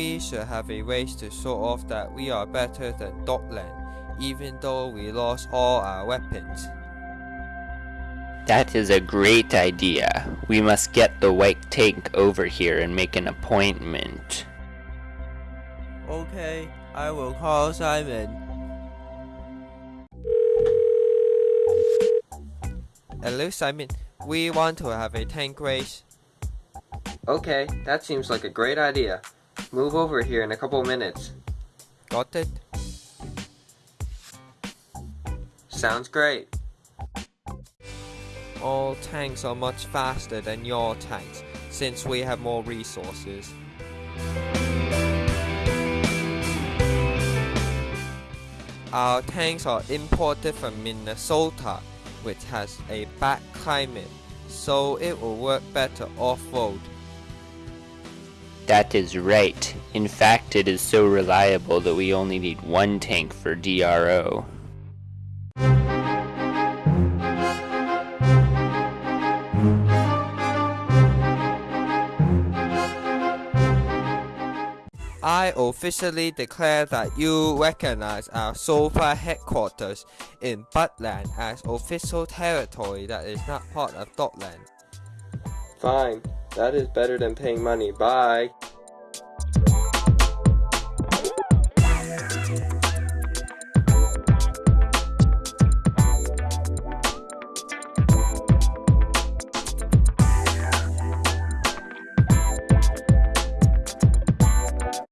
We should have a race to show off that we are better than Dotland, even though we lost all our weapons. That is a great idea. We must get the white tank over here and make an appointment. Okay, I will call Simon. Hello Simon, we want to have a tank race. Okay, that seems like a great idea. Move over here in a couple minutes. Got it? Sounds great. All tanks are much faster than your tanks, since we have more resources. Our tanks are imported from Minnesota, which has a bad climate, so it will work better off-road. That is right. In fact, it is so reliable that we only need one tank for DRO. I officially declare that you recognize our SOFA headquarters in Buttland as official territory that is not part of Dotland. Fine. That is better than paying money. Bye.